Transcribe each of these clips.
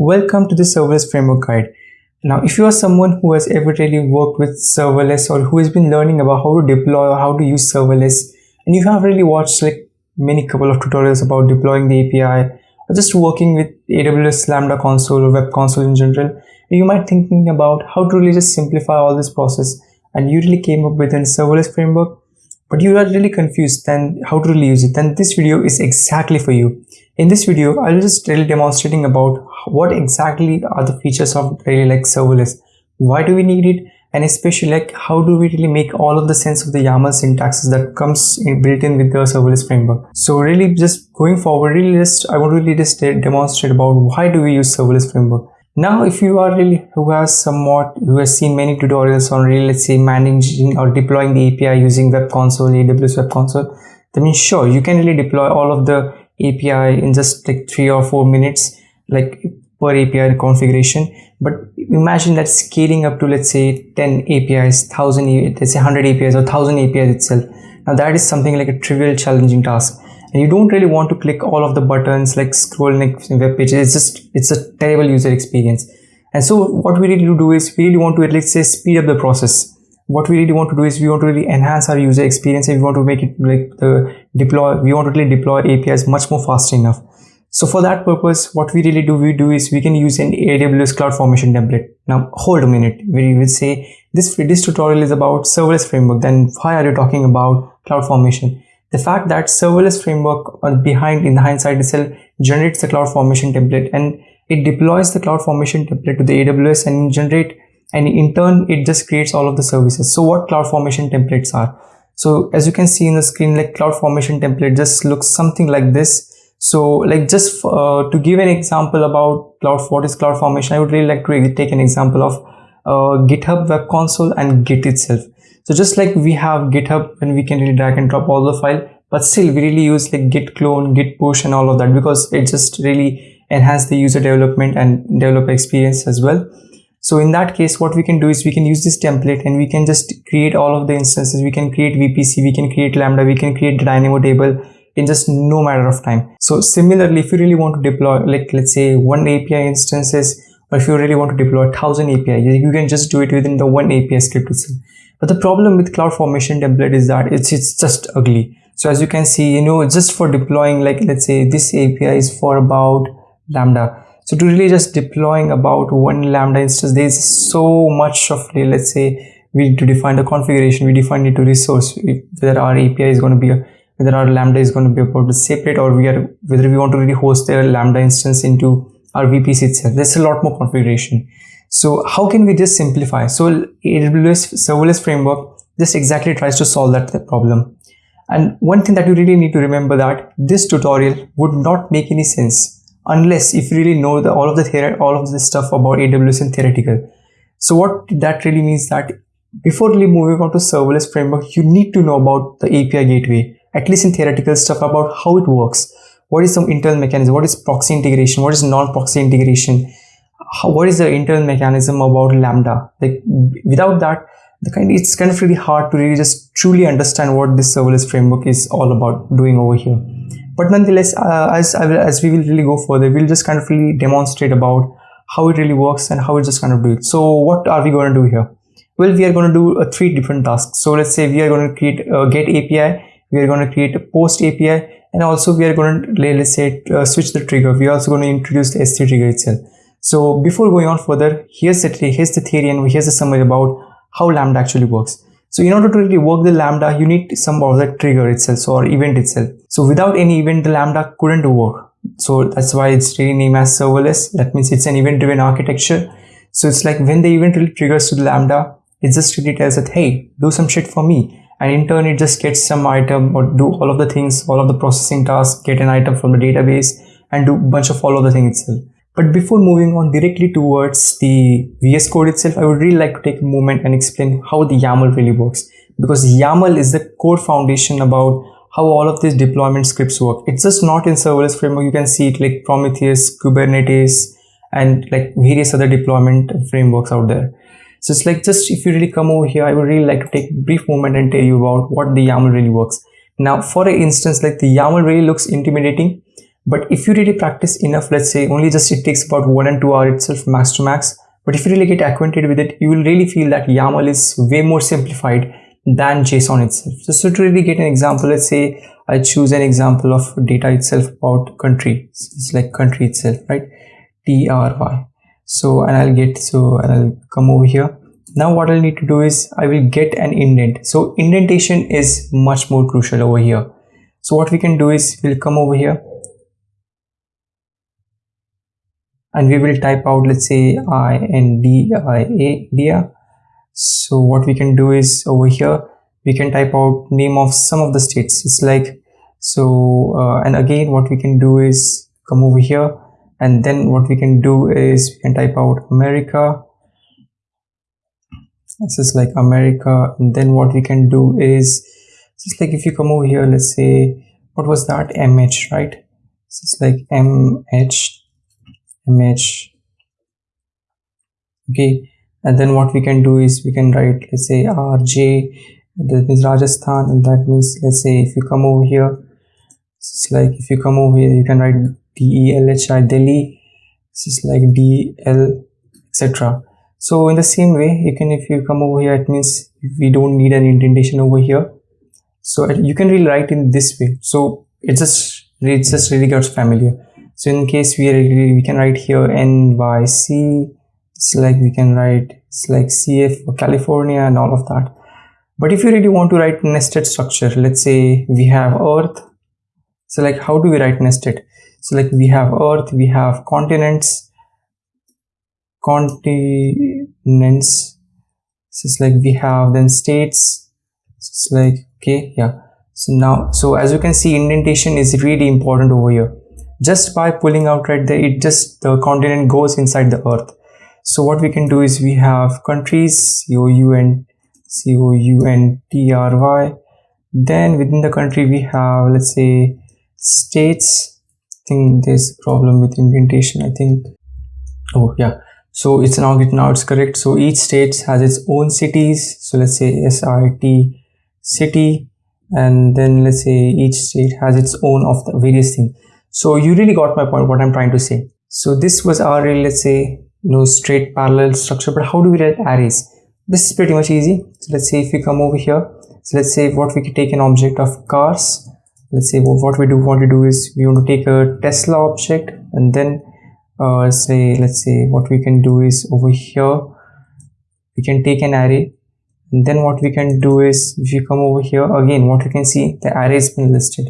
Welcome to the Serverless Framework Guide. Now, if you are someone who has ever really worked with serverless or who has been learning about how to deploy or how to use serverless, and you have really watched like many couple of tutorials about deploying the API or just working with AWS Lambda console or web console in general, you might thinking about how to really just simplify all this process and you really came up with a serverless framework but you are really confused then how to really use it then this video is exactly for you in this video i'll just really demonstrating about what exactly are the features of really like serverless why do we need it and especially like how do we really make all of the sense of the YAML syntaxes that comes in, built in with the serverless framework. So really just going forward, really just I want to really just demonstrate about why do we use serverless framework. Now, if you are really who has somewhat who has seen many tutorials on really let's say managing or deploying the API using Web Console, AWS Web Console, then sure you can really deploy all of the API in just like three or four minutes, like per API configuration. But imagine that scaling up to let's say 10 APIs, thousand let's say 100 APIs or 1000 APIs itself. Now that is something like a trivial challenging task and you don't really want to click all of the buttons like scroll next web page it's just it's a terrible user experience and so what we really do is we really want to at least say speed up the process what we really want to do is we want to really enhance our user experience and we want to make it like the deploy we want to really deploy apis much more fast enough. So for that purpose what we really do we do is we can use an aws cloud formation template. Now hold a minute. We will say this this tutorial is about serverless framework. Then why are you talking about cloud formation? The fact that serverless framework behind in the hindsight itself generates the cloud formation template and it deploys the cloud formation template to the aws and generate and in turn it just creates all of the services. So what cloud formation templates are so as you can see in the screen like cloud formation template just looks something like this so like just uh, to give an example about cloud what is cloud formation i would really like to take an example of uh, github web console and git itself so just like we have GitHub and we can really drag and drop all the file, but still we really use like git clone, git push and all of that because it just really enhance the user development and developer experience as well. So in that case, what we can do is we can use this template and we can just create all of the instances. We can create VPC, we can create Lambda, we can create Dynamo table in just no matter of time. So similarly, if you really want to deploy like let's say one API instances, or if you really want to deploy a thousand API, you can just do it within the one API script itself. But the problem with CloudFormation template is that it's, it's just ugly. So as you can see, you know, just for deploying, like let's say this API is for about Lambda. So to really just deploying about one Lambda instance, there's so much of, let's say, we need to define the configuration, we define it to resource, whether our API is going to be, a, whether our Lambda is going to be about the separate or we are, whether we want to really host their Lambda instance into our VPC itself. There's a lot more configuration. So how can we just simplify? So AWS serverless framework just exactly tries to solve that problem. And one thing that you really need to remember that this tutorial would not make any sense unless if you really know the, all of the theory, all of the stuff about AWS and theoretical. So what that really means that before really moving on to serverless framework, you need to know about the API gateway, at least in theoretical stuff about how it works. What is some internal mechanism? What is proxy integration? What is non-proxy integration? how, what is the internal mechanism about lambda like without that the kind it's kind of really hard to really just truly understand what this serverless framework is all about doing over here but nonetheless uh, as as we will really go further we'll just kind of really demonstrate about how it really works and how it just kind of do it. So what are we going to do here? Well we are going to do uh, three different tasks. So let's say we are going to create a get api we are going to create a post api and also we are going to let's say uh, switch the trigger. We are also going to introduce the s3 trigger itself. So before going on further, here's the, here's the theory and here's the summary about how Lambda actually works. So in order to really work the Lambda, you need some of the trigger itself or event itself. So without any event, the Lambda couldn't work. So that's why it's really named as serverless. That means it's an event driven architecture. So it's like when the event really triggers to the Lambda, it just really tells it, hey, do some shit for me. And in turn, it just gets some item or do all of the things, all of the processing tasks, get an item from the database and do bunch of all of the things itself. But before moving on directly towards the VS Code itself, I would really like to take a moment and explain how the YAML really works. Because YAML is the core foundation about how all of these deployment scripts work. It's just not in serverless framework. You can see it like Prometheus, Kubernetes, and like various other deployment frameworks out there. So it's like just if you really come over here, I would really like to take a brief moment and tell you about what the YAML really works. Now, for an instance, like the YAML really looks intimidating but if you really practice enough let's say only just it takes about one and two hour itself max to max but if you really get acquainted with it you will really feel that YAML is way more simplified than JSON itself. So, so to really get an example let's say I choose an example of data itself about country it's like country itself right? TRY so and I'll get so and I'll come over here. Now what I'll need to do is I will get an indent. So indentation is much more crucial over here. So what we can do is we'll come over here and we will type out let's say i n d i a India. So what we can do is over here we can type out name of some of the states. It's like so uh, and again what we can do is come over here. And then what we can do is we can type out America. This is like America. And then what we can do is just like if you come over here let's say what was that? Mh right? So it's like mh image. Okay. And then what we can do is we can write let's say rj that means rajasthan and that means let's say if you come over here it's like if you come over here you can write delhi delhi. This is like dl etc so in the same way you can if you come over here it means we don't need an indentation over here. So you can really write in this way. So it just it just really gets familiar so in case we are we can write here nyc it's like we can write it's like cf for california and all of that. But if you really want to write nested structure let's say we have earth so like how do we write nested? So like we have earth we have continents continents so it's like we have then states so it's like okay yeah. So now so as you can see indentation is really important over here just by pulling out right there it just the continent goes inside the earth. So what we can do is we have countries c-o-u-n c-o-u-n-t-r-y then within the country we have let's say states. I think there's a problem with indentation i think. Oh yeah. So it's now now it's correct. So each state has its own cities. So let's say srt city. And then let's say each state has its own of the various things so you really got my point, what I'm trying to say. So this was our, let's say, you know, straight parallel structure, but how do we write arrays? This is pretty much easy. So let's say if we come over here, so let's say what we could take an object of cars. Let's say what we do want to do is we want to take a Tesla object and then uh, say, let's say what we can do is over here, we can take an array and then what we can do is if you come over here again what you can see the array has been listed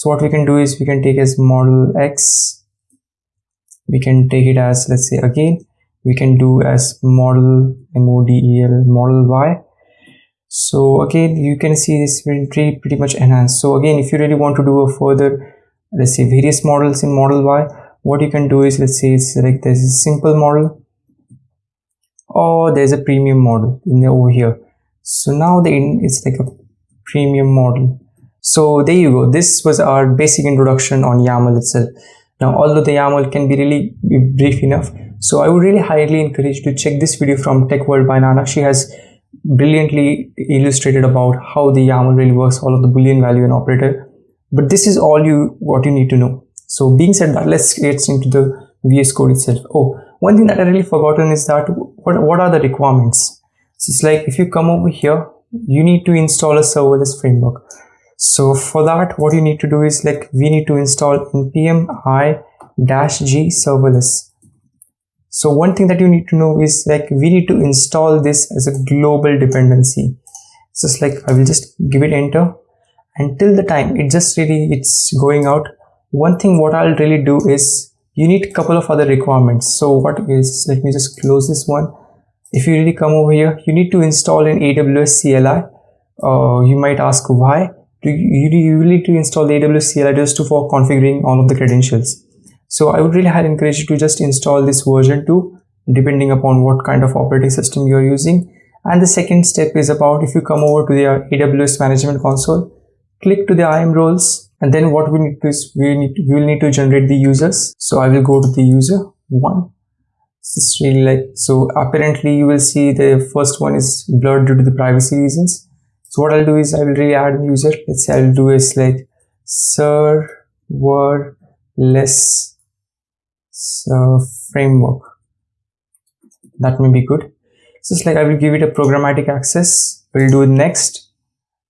so what we can do is we can take as model x we can take it as let's say again we can do as model model model y. So again you can see this pretty pretty much enhanced. So again if you really want to do a further let's say various models in model y what you can do is let's say it's like there's a simple model or there's a premium model in the, over here. So now the it's like a premium model so there you go. This was our basic introduction on YAML itself. Now, although the YAML can be really brief enough, so I would really highly encourage you to check this video from Tech World by Nana. She has brilliantly illustrated about how the YAML really works, all of the boolean value and operator. But this is all you what you need to know. So being said that, let's get into the VS Code itself. Oh, one thing that I really forgotten is that what, what are the requirements? So it's like if you come over here, you need to install a serverless framework so for that what you need to do is like we need to install npm i dash g serverless. So one thing that you need to know is like we need to install this as a global dependency. So it's like i will just give it enter. Until the time it just really it's going out. One thing what i'll really do is you need a couple of other requirements. So what is let me just close this one. If you really come over here you need to install an aws cli uh, you might ask why you, you need to install the AWS CLI just to, for configuring all of the credentials. So I would really highly encourage you to just install this version 2 depending upon what kind of operating system you're using. And the second step is about if you come over to the uh, AWS management console, click to the IAM roles and then what we need to is we need to, we will need to generate the users. So I will go to the user one. This is really like so apparently you will see the first one is blurred due to the privacy reasons so what I'll do is I will re-add a user. Let's say I'll do is like server less uh, framework. That may be good. So it's like i will give it a programmatic access. We'll do next.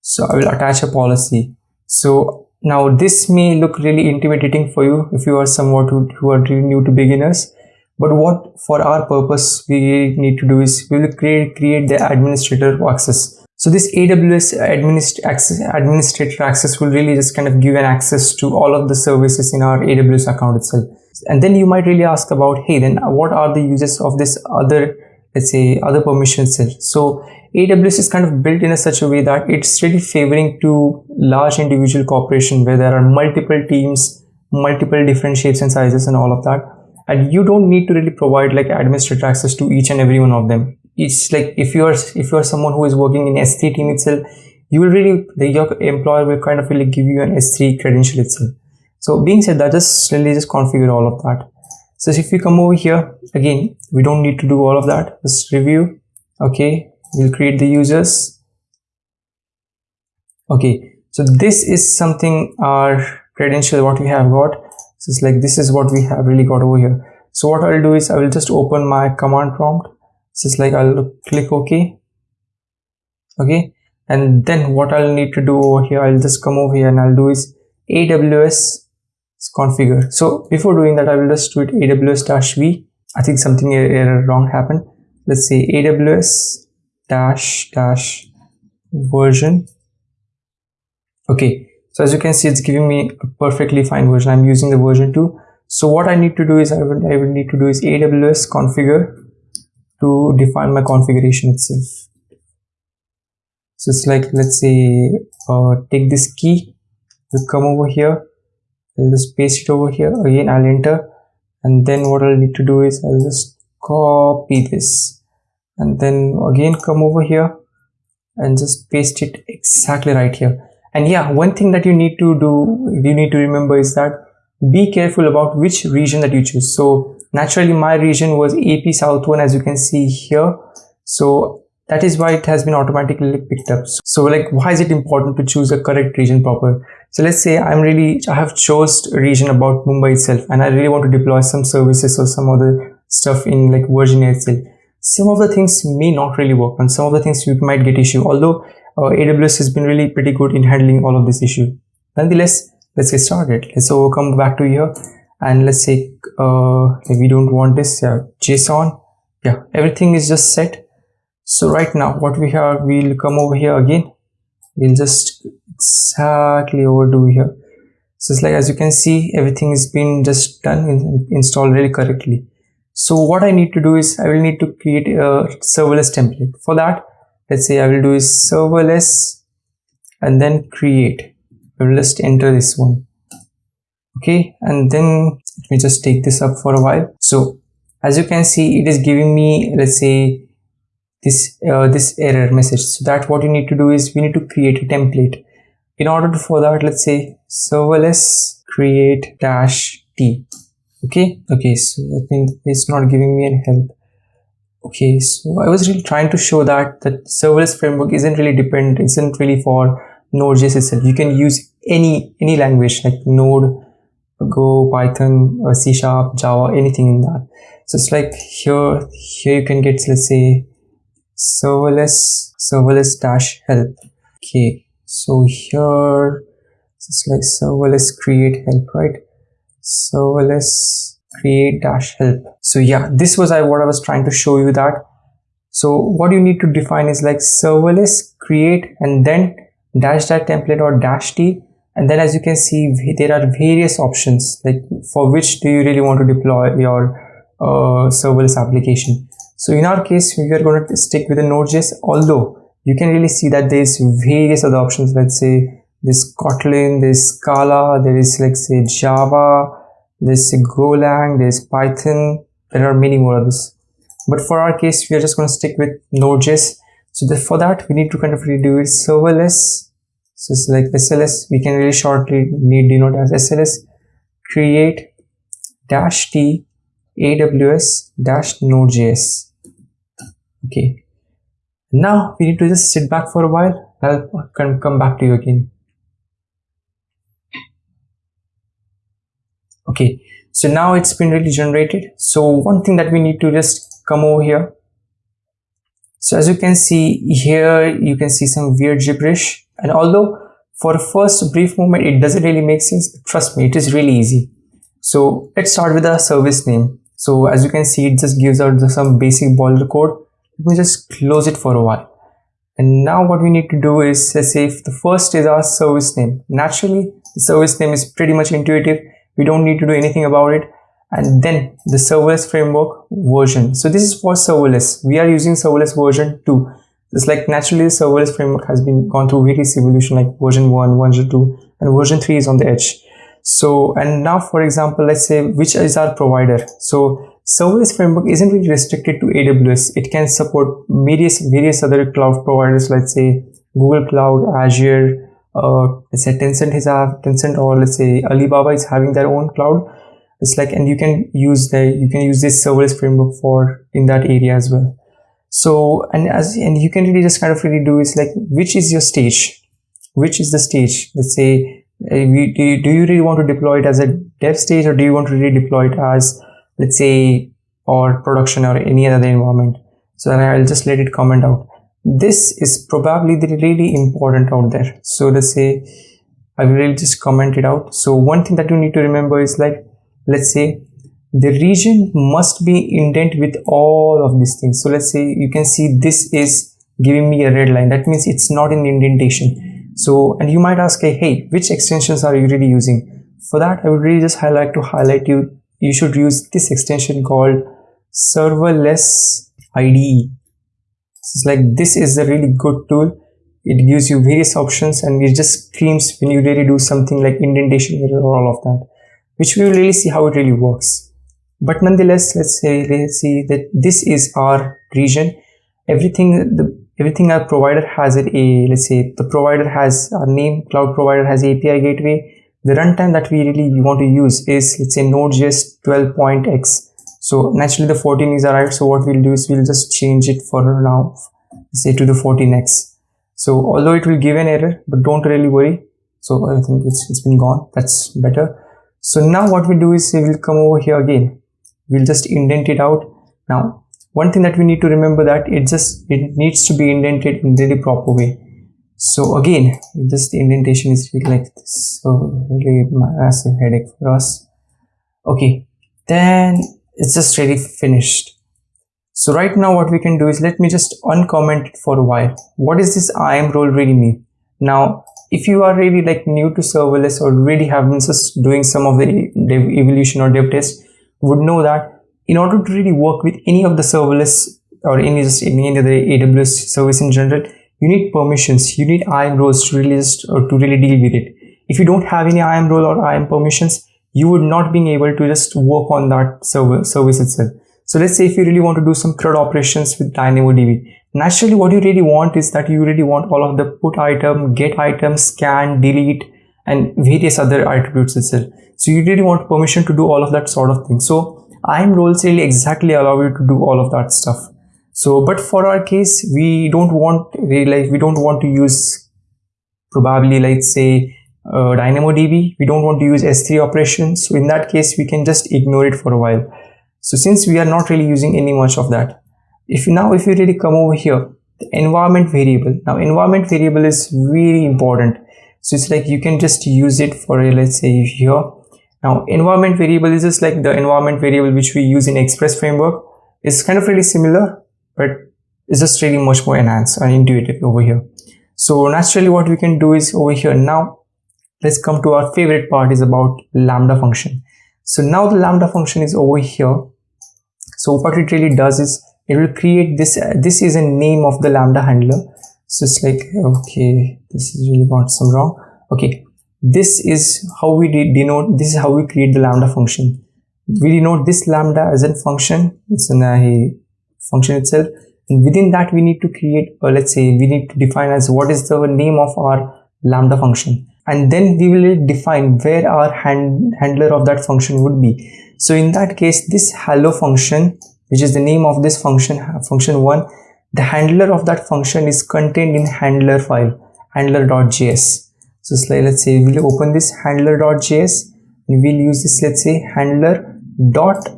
So i will attach a policy. So now this may look really intimidating for you if you are somewhat who, who are really new to beginners. But what for our purpose we need to do is we will create create the administrator access so this AWS administ access, administrator access will really just kind of give an access to all of the services in our AWS account itself. And then you might really ask about, hey, then what are the uses of this other, let's say, other permission cell? So AWS is kind of built in a such a way that it's really favoring to large individual corporation where there are multiple teams, multiple different shapes and sizes and all of that. And you don't need to really provide like administrator access to each and every one of them it's like if you are if you are someone who is working in S3 team itself, you will really the your employer will kind of really give you an S3 credential itself. So being said that, just really just configure all of that. So if we come over here again, we don't need to do all of that. Just review. Okay, we'll create the users. Okay, so this is something our credential what we have got. So it's like this is what we have really got over here. So what I'll do is I will just open my command prompt so it's like I'll click OK. Okay and then what I'll need to do over here I'll just come over here and I'll do is AWS configure so before doing that I will just do it AWS dash V. I think something er-, error wrong happened. Let's say AWS dash dash version. Okay so as you can see it's giving me a perfectly fine version. I'm using the version 2 so what I need to do is I will, I will need to do is AWS configure to define my configuration itself. So it's like let's say uh, take this key will come over here I'll just paste it over here again I'll enter and then what I'll need to do is I'll just copy this and then again come over here and just paste it exactly right here. And yeah one thing that you need to do you need to remember is that be careful about which region that you choose. So naturally my region was AP South 1 as you can see here. So that is why it has been automatically picked up. So like why is it important to choose a correct region proper? So let's say i'm really i have chose region about mumbai itself and i really want to deploy some services or some other stuff in like virginia itself. Some of the things may not really work and some of the things you might get issue although uh, aws has been really pretty good in handling all of this issue. Nonetheless let's get started. Let's overcome back to here and let's say uh, we don't want this json yeah everything is just set. So right now what we have we'll come over here again. We'll just exactly overdo here. So it's like as you can see everything has been just done and installed really correctly. So what i need to do is i will need to create a serverless template. For that let's say i will do is serverless and then create. I will just enter this one okay and then let me just take this up for a while. So as you can see it is giving me let's say this uh, this error message. So that what you need to do is we need to create a template. In order to for that let's say serverless create dash t. Okay okay so i think it's not giving me any help. Okay so i was really trying to show that that serverless framework isn't really dependent isn't really for node.js itself you can use any any language like node Go, Python, or C Sharp, Java, anything in that. So it's like here, here you can get, let's say, serverless, serverless dash help. Okay, so here, it's like serverless create help, right? Serverless create dash help. So yeah, this was I what I was trying to show you that. So what you need to define is like serverless create and then dash that template or dash t and then as you can see there are various options like for which do you really want to deploy your uh, serverless application. So in our case we are going to stick with the node.js although you can really see that there's various other options. Let's say there's kotlin there's scala there is like say java there's golang there's python. There are many more others. But for our case we are just going to stick with node.js so the, for that we need to kind of redo it serverless so it's like sls we can really shortly need denote as sls create dash t aws dash node.js okay. Now we need to just sit back for a while. I'll come back to you again. Okay. So now it's been really generated. So one thing that we need to just come over here. So as you can see here you can see some weird gibberish and although for first brief moment it doesn't really make sense trust me it is really easy. So let's start with the service name. So as you can see it just gives out some basic boiler code let me just close it for a while. And now what we need to do is let's say if the first is our service name. Naturally the service name is pretty much intuitive. We don't need to do anything about it. And then the serverless framework version. So this is for serverless. We are using serverless version 2 it's like naturally the serverless framework has been gone through various evolution like version 1 version 2 and version 3 is on the edge. So and now for example let's say which is our provider? So serverless framework isn't really restricted to aws it can support various various other cloud providers let's say google cloud azure uh, let's say tencent is have tencent or let's say alibaba is having their own cloud. It's like and you can use the you can use this serverless framework for in that area as well so and as and you can really just kind of really do is like which is your stage? Which is the stage? Let's say uh, do, you, do you really want to deploy it as a dev stage or do you want to really deploy it as let's say or production or any other environment? So i'll just let it comment out. This is probably the really important out there. So let's say i will really just comment it out. So one thing that you need to remember is like let's say the region must be indent with all of these things. So let's say you can see this is giving me a red line. That means it's not in indentation. So and you might ask hey which extensions are you really using? For that i would really just highlight to highlight you you should use this extension called serverless ide it's like this is a really good tool. It gives you various options and it just screams when you really do something like indentation or all of that which we will really see how it really works but nonetheless let's say let's see that this is our region. Everything the everything our provider has it a let's say the provider has our name cloud provider has api gateway. The runtime that we really want to use is let's say node.js 12.x so naturally the 14 is arrived. So what we'll do is we'll just change it for now say to the 14x so although it will give an error but don't really worry. So i think it's, it's been gone. That's better. So now what we do is we will come over here again we'll just indent it out. Now one thing that we need to remember that it just it needs to be indented in really proper way. So again this the indentation is really like this. So really massive headache for us. Okay then it's just really finished. So right now what we can do is let me just uncomment it for a while. What does this IAM role really mean? Now if you are really like new to serverless or really have been just doing some of the dev evolution or dev test would know that in order to really work with any of the serverless or any just any other AWS service in general, you need permissions. You need IAM roles to really just or to really deal with it. If you don't have any IAM role or IAM permissions, you would not being able to just work on that server service itself. So let's say if you really want to do some CRUD operations with DynamoDB, naturally what you really want is that you really want all of the put item get item scan delete and various other attributes itself so you really want permission to do all of that sort of thing. So IAM roles really exactly allow you to do all of that stuff. So but for our case we don't want really like we don't want to use probably like say uh, dynamodb. We don't want to use s3 operations. So in that case we can just ignore it for a while. So since we are not really using any much of that if you, now if you really come over here the environment variable. Now environment variable is really important. So it's like you can just use it for let's say here now environment variable is just like the environment variable which we use in express framework. It's kind of really similar but it's just really much more enhanced and intuitive over here. So naturally what we can do is over here now let's come to our favorite part is about lambda function. So now the lambda function is over here. So what it really does is it will create this uh, this is a name of the lambda handler. So it's like okay this is really got some wrong. Okay this is how we denote this is how we create the lambda function. We denote this lambda as a function it's uh, a function itself and within that we need to create or let's say we need to define as what is the name of our lambda function. And then we will define where our hand, handler of that function would be. So in that case this hello function which is the name of this function function one the handler of that function is contained in handler file handler.js so like let's say we'll open this handler.js and we'll use this let's say handler dot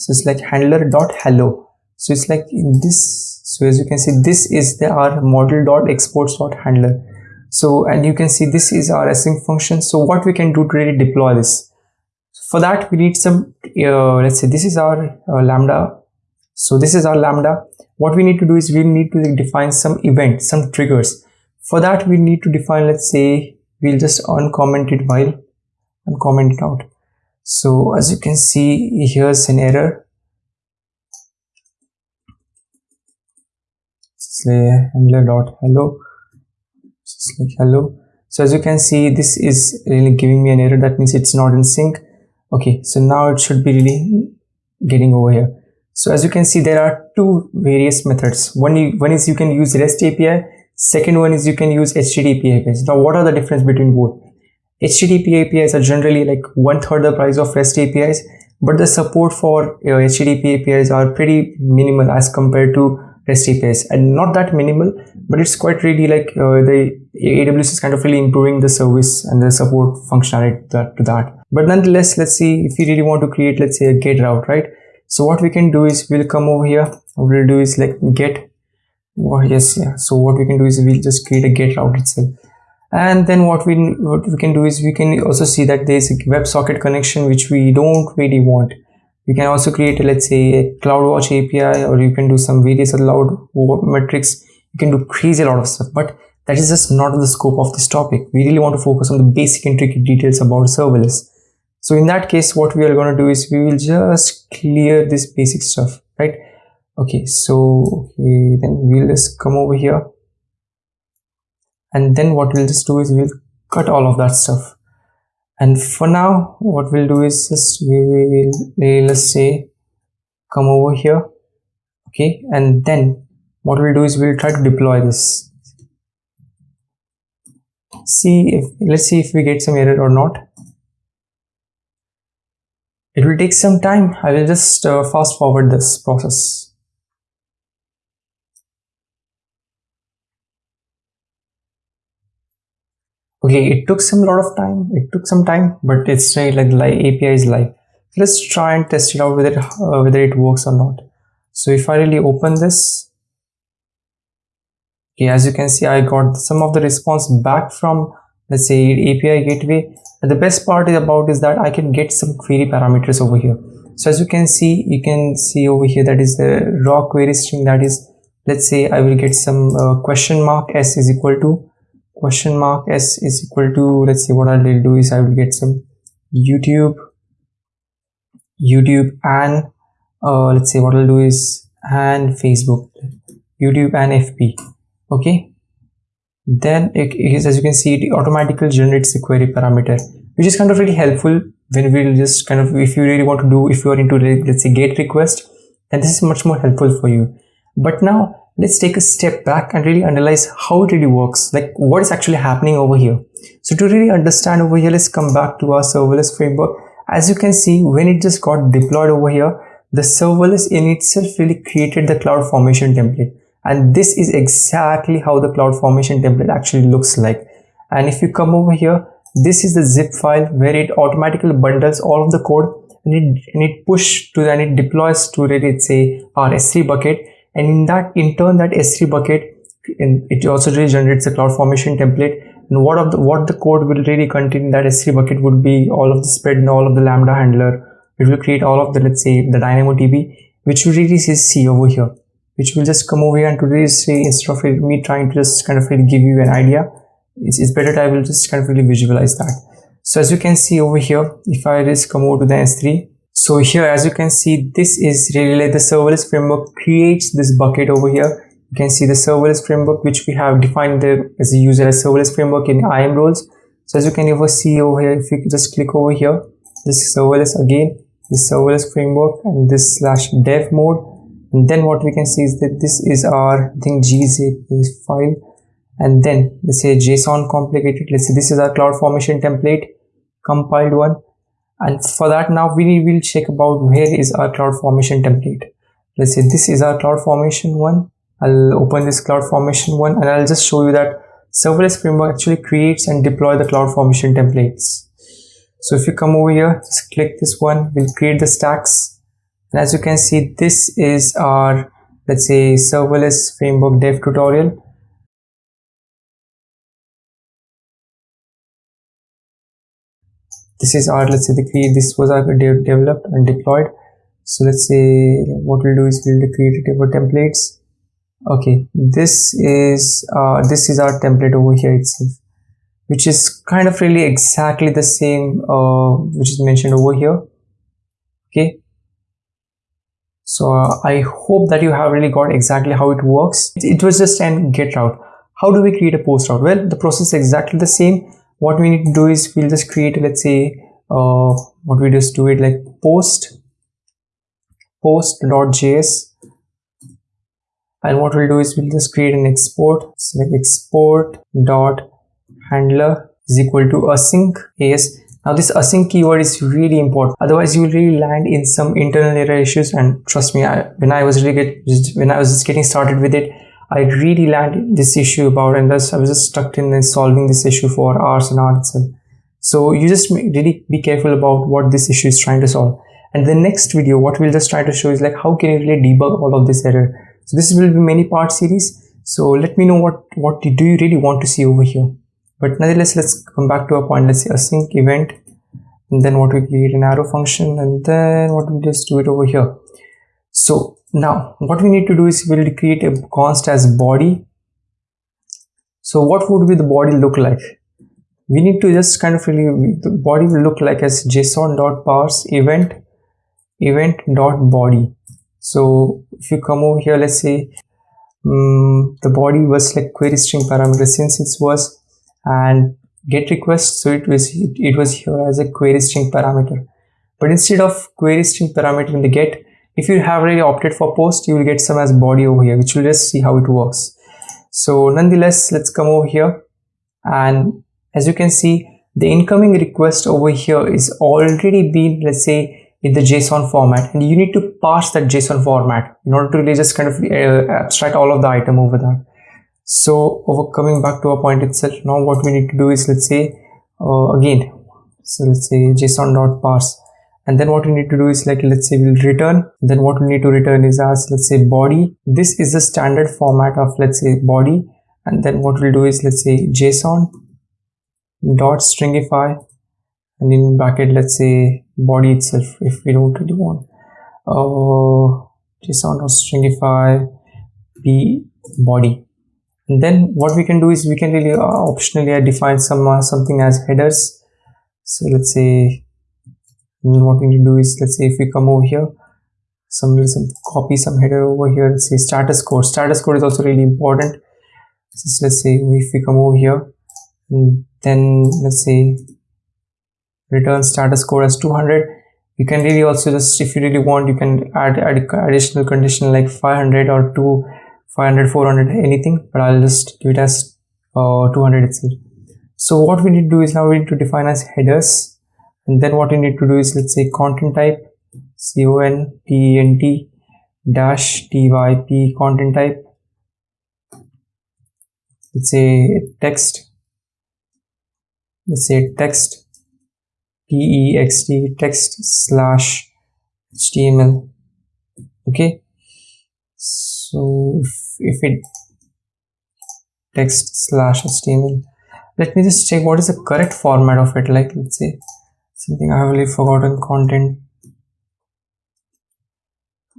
so it's like handler dot hello. So it's like in this so as you can see this is the our module dot exports dot handler. So and you can see this is our async function. So what we can do to really deploy this? For that we need some uh, let's say this is our uh, lambda. So this is our lambda. What we need to do is we need to define some event some triggers for that we need to define let's say we'll just uncomment it while uncomment it out. So as you can see here's an error. Say handler dot hello. Just like hello. So as you can see this is really giving me an error. That means it's not in sync. Okay so now it should be really getting over here. So as you can see there are two various methods. One one is you can use rest api second one is you can use http apis now what are the difference between both http apis are generally like one third the price of rest apis but the support for uh, http apis are pretty minimal as compared to REST APIs and not that minimal, but it's quite really like uh, the AWS is kind of really improving the service and the support functionality to that. But nonetheless, let's see if we really want to create, let's say a get route, right? So what we can do is we'll come over here. What we'll do is like get, oh yes, yeah. So what we can do is we'll just create a get route itself. And then what we what we can do is we can also see that there's a WebSocket connection which we don't really want. You can also create a, let's say a CloudWatch API or you can do some various allowed metrics. You can do crazy a lot of stuff but that is just not the scope of this topic. We really want to focus on the basic intricate details about serverless. So in that case what we are going to do is we will just clear this basic stuff right okay so okay then we'll just come over here. And then what we'll just do is we'll cut all of that stuff. And for now what we'll do is just we will let's say come over here okay? And then what we'll do is we'll try to deploy this. See if let's see if we get some error or not. It will take some time. I will just uh, fast forward this process okay it took some lot of time. It took some time but it's still like api is live let's try and test it out whether it, uh, whether it works or not. So if i really open this okay as you can see i got some of the response back from let's say api gateway. And the best part is about is that i can get some query parameters over here. So as you can see you can see over here that is the raw query string that is let's say i will get some uh, question mark s is equal to question mark s is equal to let's see what I'll do is I will get some YouTube YouTube and uh, let's say what I'll do is and Facebook YouTube and FB okay? Then it is as you can see it automatically generates the query parameter which is kind of really helpful when we'll just kind of if you really want to do if you are into let's say get request then this is much more helpful for you. But now let's take a step back and really analyze how it really works, like what is actually happening over here. So to really understand over here, let's come back to our serverless framework. As you can see, when it just got deployed over here, the serverless in itself really created the CloudFormation template. And this is exactly how the CloudFormation template actually looks like. And if you come over here, this is the zip file where it automatically bundles all of the code and it, and it push to and it deploys to really say our S3 bucket and in that in turn that s3 bucket it also really generates a CloudFormation template. And what of the what the code will really contain in that s3 bucket would be all of the spread and all of the lambda handler. It will create all of the let's say the dynamodb which you really see C over here which will just come over here and to really say instead of me trying to just kind of really give you an idea it's, it's better I will just kind of really visualize that. So as you can see over here if I just come over to the S3 so here as you can see this is really the serverless framework creates this bucket over here. You can see the serverless framework which we have defined there as a user as serverless framework in IAM roles. So as you can ever see over here if you just click over here this is serverless again this serverless framework and this slash dev mode. And then what we can see is that this is our I think gzip file. And then let's say json complicated. Let's say this is our CloudFormation template compiled one and for that now we will check about where is our CloudFormation template. Let's say this is our CloudFormation one. I'll open this CloudFormation one and i'll just show you that serverless framework actually creates and deploy the CloudFormation templates. So if you come over here just click this one. We'll create the stacks. And as you can see this is our let's say serverless framework dev tutorial this is our let's say the create this was our de developed and deployed. So let's say what we'll do is we'll create a table templates. Okay this is uh, this is our template over here itself which is kind of really exactly the same uh, which is mentioned over here. Okay. So uh, i hope that you have really got exactly how it works. It was just an get route. How do we create a post route? Well the process is exactly the same what we need to do is we'll just create let's say uh, what we just do it like post post.js and what we'll do is we'll just create an export. Select export dot handler is equal to async. As now this async keyword is really important. Otherwise you will really land in some internal error issues. And trust me I, when i was really get, when i was just getting started with it I really landed this issue about and thus I was just stuck in solving this issue for hours and hours itself. So you just really be careful about what this issue is trying to solve. And the next video, what we'll just try to show is like how can you really debug all of this error. So this will be many part series. So let me know what what do you really want to see over here. But nonetheless, let's come back to a point. Let's say async event, and then what we create an arrow function, and then what we just do it over here. So now what we need to do is we'll create a const as body. So what would be the body look like? We need to just kind of really the body will look like as json dot parse event event dot body. So if you come over here let's say um, the body was like query string parameter since it was and get request so it was it, it was here as a query string parameter. But instead of query string parameter in the get if you have already opted for post you will get some as body over here which will just see how it works. So nonetheless let's come over here. And as you can see the incoming request over here is already been let's say in the json format. And you need to pass that json format in order to really just kind of uh, abstract all of the item over that so over coming back to our point itself now what we need to do is let's say uh, again so let's say json dot parse and then what we need to do is like let's say we'll return. Then what we need to return is as let's say body. This is the standard format of let's say body. And then what we'll do is let's say json dot stringify. And in bracket let's say body itself if we don't really want. Uh, json dot stringify b body. And then what we can do is we can really uh, optionally define some uh, something as headers. So let's say what we need to do is let's say if we come over here some copy some header over here let's say status code. Status code is also really important. So let's say if we come over here then let's say return status code as 200 you can really also just if you really want you can add, add additional condition like 500 or 2 500 400 anything but i'll just give it as uh, 200 itself. So what we need to do is now we need to define as headers and then what you need to do is let's say content type c-o-n-t-e-n-t dash typ content type. Let's say text. Let's say text t-e-x-t text slash html okay? So if, if it text slash html let me just check what is the correct format of it like let's say something I have really forgotten content.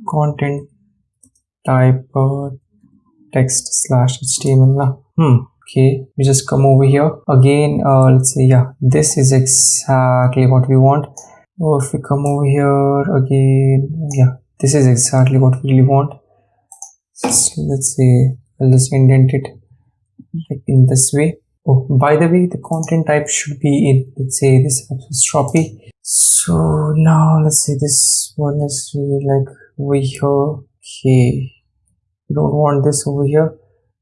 Content type uh, text slash html hmm okay. We just come over here. Again uh, let's say yeah. This is exactly what we want. Or if we come over here again yeah. This is exactly what we really want. Just, let's say i'll just indent it like in this way oh by the way the content type should be in let's say this apostrophe so now let's say this one is really like over here. Okay. We don't want this over here.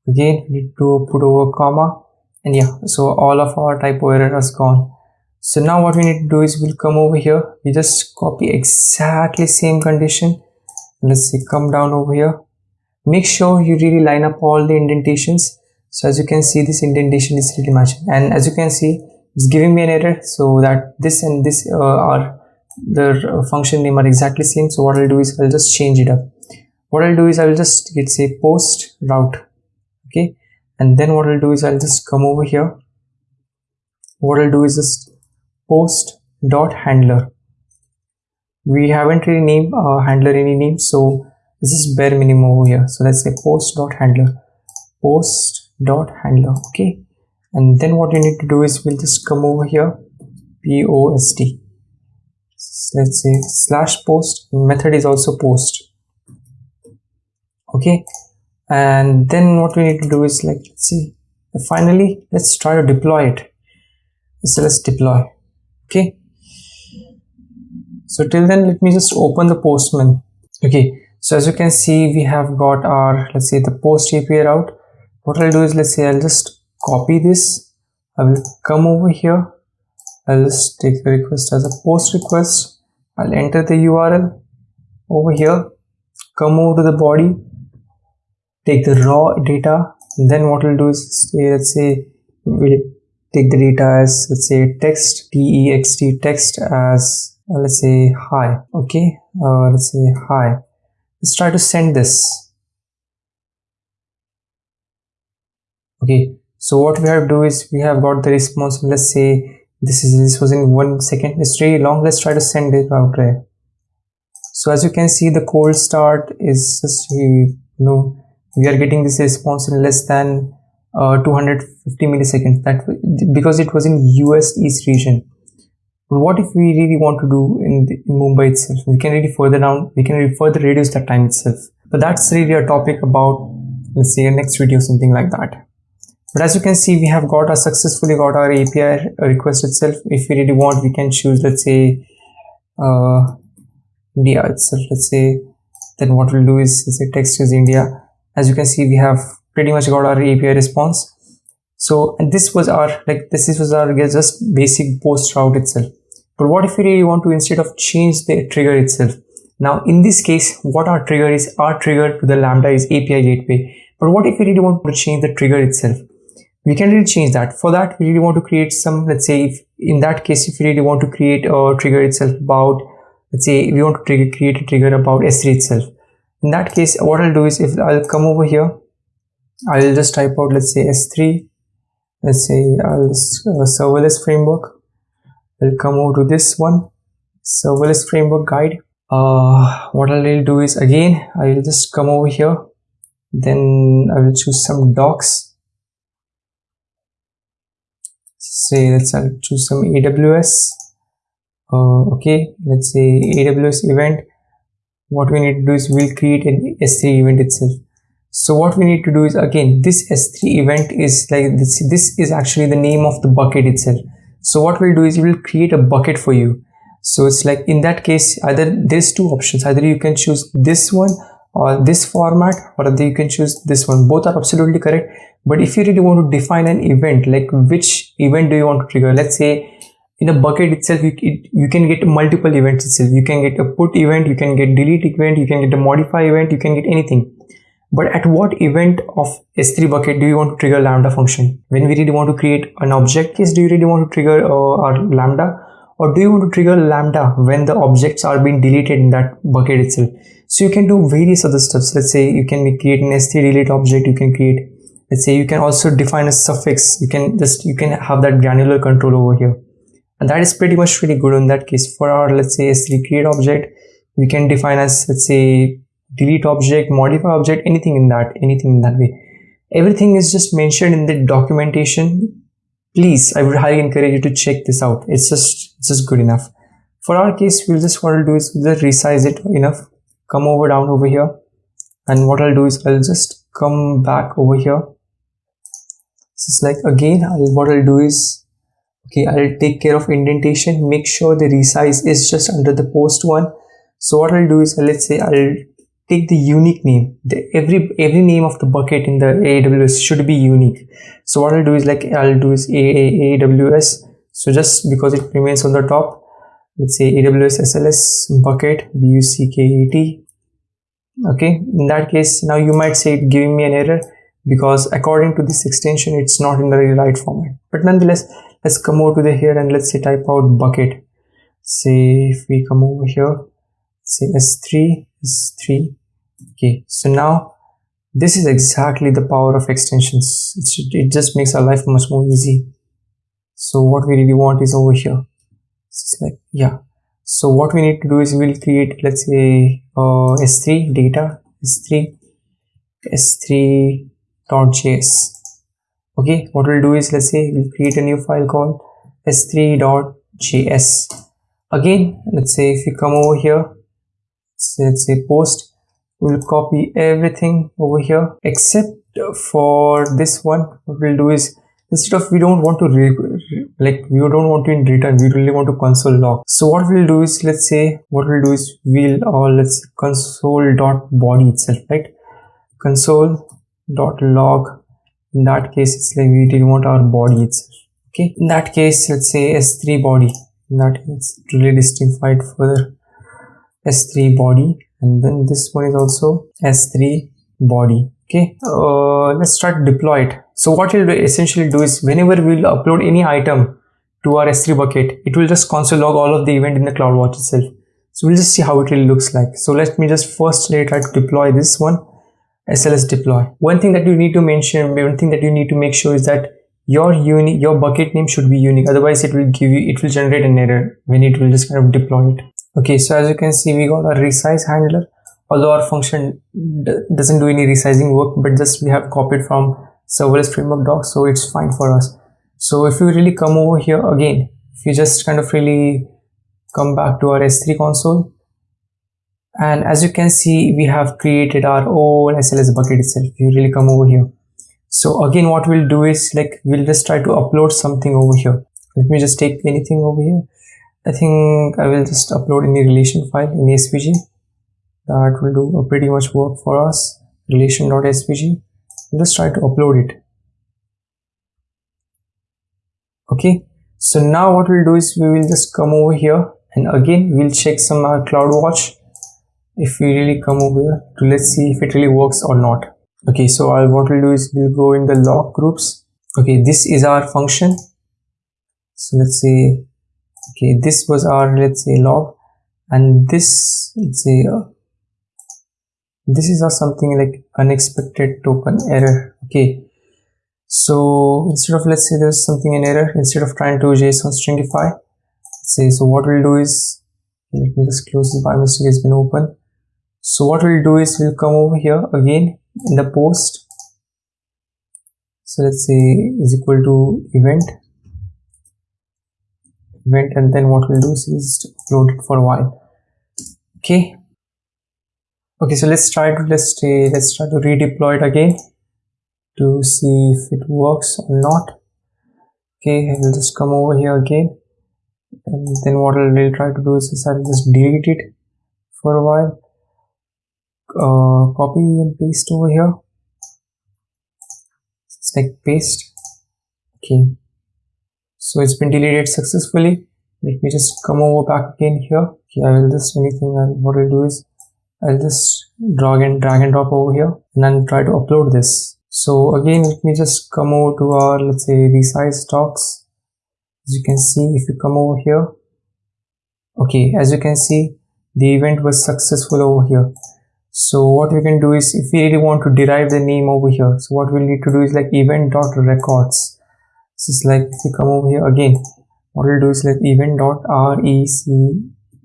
Again we need to put over comma. And yeah so all of our typo error has gone. So now what we need to do is we'll come over here. We just copy exactly same condition. Let's say come down over here. Make sure you really line up all the indentations so as you can see this indentation is really matching and as you can see it's giving me an error. So that this and this uh, are the function name are exactly same. So what I'll do is I'll just change it up. What I'll do is I'll just get say post route okay? And then what I'll do is I'll just come over here. What I'll do is just post dot handler. We haven't really named our handler any name so this is bare minimum over here. So let's say post dot handler. Post dot handler okay? And then what you need to do is we'll just come over here post let's say slash post method is also post okay? And then what we need to do is like let's see finally let's try to deploy it. So let's deploy okay? So till then let me just open the postman okay? So as you can see we have got our let's say the post api route what i'll do is let's say i'll just copy this. I will come over here. I'll just take the request as a post request. I'll enter the url over here. Come over to the body. Take the raw data. Then what we'll do is let's say we'll take the data as let's say text text text as let's say hi. Okay? Uh, let's say hi. Let's try to send this okay so what we have to do is we have got the response let's say this is this was in one second. It's really long let's try to send it out there. So as you can see the cold start is just you know we are getting this response in less than uh, 250 milliseconds. That because it was in US East region. But what if we really want to do in, the, in Mumbai itself? We can really further down we can really further reduce that time itself. But that's really a topic about let's say a next video something like that but as you can see we have got a successfully got our API request itself. If we really want we can choose let's say uh, India itself. Let's say then what we'll do is let's say text is India. As you can see we have pretty much got our API response. So and this was our like this is was our just basic post route itself. But what if we really want to instead of change the trigger itself? Now in this case what our trigger is our trigger to the lambda is API gateway. But what if we really want to change the trigger itself we can really change that. For that we really want to create some let's say if in that case if we really want to create a trigger itself about let's say we want to trigger, create a trigger about s3 itself. In that case what I'll do is if I'll come over here I'll just type out let's say s3 let's say I'll uh, serverless framework. I'll come over to this one serverless framework guide. Uh, what I'll do is again I will just come over here. Then I will choose some docs say let's choose some AWS uh, okay let's say AWS event what we need to do is we'll create an S3 event itself. So what we need to do is again, this S3 event is like this, this is actually the name of the bucket itself. So what we'll do is we'll create a bucket for you. So it's like in that case, either there's two options. Either you can choose this one or this format or you can choose this one. Both are absolutely correct. But if you really want to define an event, like which event do you want to trigger? Let's say in a bucket itself you, it, you can get multiple events itself. You can get a put event you can get delete event you can get a modify event you can get anything. But at what event of s3 bucket do you want to trigger lambda function? When we really want to create an object case do you really want to trigger uh, our lambda? Or do you want to trigger lambda when the objects are being deleted in that bucket itself? So you can do various other steps. Let's say you can create an s3 delete object you can create let's say you can also define a suffix. You can just you can have that granular control over here. And that is pretty much really good in that case. For our let's say s3 create object we can define as let's say delete object modify object anything in that anything in that way. Everything is just mentioned in the documentation. Please i would highly encourage you to check this out. It's just it's just good enough. For our case we'll just what i'll do is we'll just resize it enough. Come over down over here. And what i'll do is i'll just come back over here so it's like again I'll, what i'll do is okay i'll take care of indentation make sure the resize is just under the post one. So what i'll do is let's say i'll take the unique name. The every every name of the bucket in the aws should be unique. So what i'll do is like i'll do is aws so just because it remains on the top let's say aws sls bucket bucket okay in that case now you might say giving me an error because according to this extension it's not in the right format. But nonetheless let's come over to the here and let's say type out bucket. Say if we come over here say s3 s3 okay so now this is exactly the power of extensions. It just makes our life much more easy. So what we really want is over here. It's like yeah. So what we need to do is we'll create let's say uh, s3 data s3 s3.js okay what we'll do is let's say we'll create a new file called s3.js again let's say if you come over here let's say post we'll copy everything over here except for this one. What we'll do is instead of we don't want to like we don't want to in return we really want to console log. So what we'll do is let's say what we'll do is we'll or uh, let's console dot body itself right? Console dot log. In that case it's like we want our body itself. Okay? In that case let's say s3 body. In that it's really distinct further s3 body. And then this one is also s3 body. Okay? Uh, let's start deploy it. So what we'll essentially do is whenever we'll upload any item to our s3 bucket it will just console log all of the event in the CloudWatch itself. So we'll just see how it really looks like. So let me just first try to deploy this one sls deploy. One thing that you need to mention one thing that you need to make sure is that your unique your bucket name should be unique. Otherwise it will give you it will generate an error when it will just kind of deploy it. Okay so as you can see we got a resize handler. Although our function doesn't do any resizing work but just we have copied from serverless framework docs so it's fine for us. So if you really come over here again if you just kind of really come back to our s3 console and as you can see we have created our own sls bucket itself. You really come over here. So again what we'll do is like we'll just try to upload something over here. Let me just take anything over here. I think I will just upload any relation file in SVG that will do a pretty much work for us. Relation.svg let's try to upload it. Okay. So now what we'll do is we will just come over here. And again we'll check some uh, CloudWatch if we really come over here to let's see if it really works or not. Okay so I'll, what we'll do is we'll go in the log groups. Okay this is our function. So let's say okay this was our let's say log. And this let's say uh, this is a something like unexpected token error. Okay so instead of let's say there's something in error instead of trying to json stringify say so what we'll do is let me just close this by mistake has been open so what we'll do is we'll come over here again in the post. So let's say is equal to event. Event and then what we'll do is just upload it for a while. Okay. Okay so let's try to let's say let's try to redeploy it again to see if it works or not. Okay I will just come over here again. And then what I'll really try to do is I'll just delete it for a while uh, copy and paste over here. Like paste. Okay. So it's been deleted successfully. Let me just come over back again here. Okay, I will just anything and what I'll do is I'll just drag and drag and drop over here and then try to upload this. So again let me just come over to our let's say resize docs. As you can see if you come over here. Okay as you can see the event was successful over here so what we can do is if we really want to derive the name over here so what we'll need to do is like event dot records this is like if you come over here again what we'll do is like event dot r e c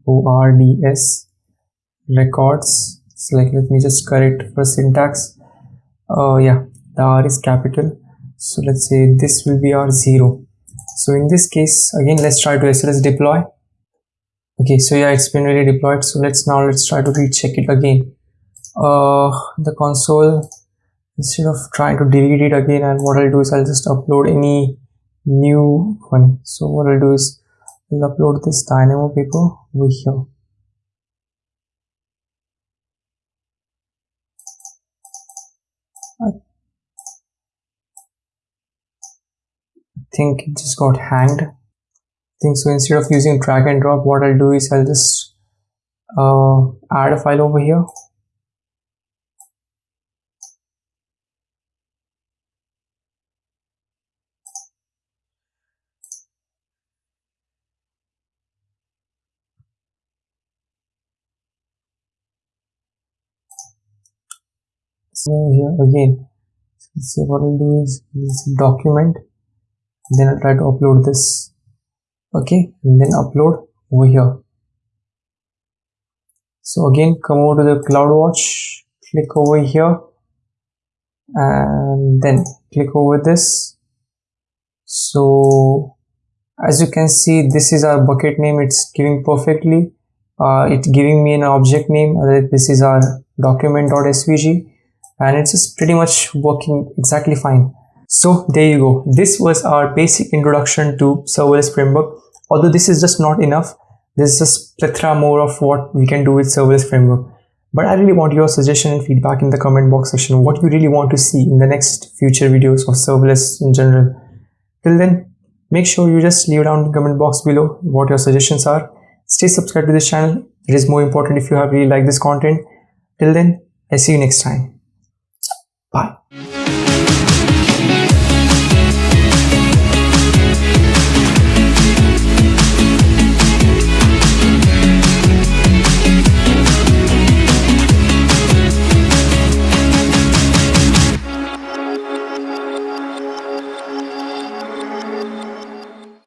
o r d s records. So like let me just correct for syntax. Uh yeah the r is capital. So let's say this will be our zero. So in this case again let's try to sls deploy. Okay so yeah it's been really deployed. So let's now let's try to recheck it again uh the console instead of trying to delete it again and what i'll do is i'll just upload any new one. So what I'll do is I'll upload this dynamo paper over here. I think it just got hanged. I think so. Instead of using drag and drop what I'll do is I'll just uh, add a file over here so here again so what I'll do is document then I'll try to upload this okay? And then upload over here. So again come over to the CloudWatch click over here and then click over this. So as you can see this is our bucket name. It's giving perfectly. Uh, it's giving me an object name this is our document.svg and it's just pretty much working exactly fine. So there you go. This was our basic introduction to serverless framework. Although this is just not enough there's just plethora more of what we can do with serverless framework. But i really want your suggestion and feedback in the comment box section what you really want to see in the next future videos of serverless in general. Till then make sure you just leave down in the comment box below what your suggestions are. Stay subscribed to this channel. It is more important if you have really liked this content. Till then i see you next time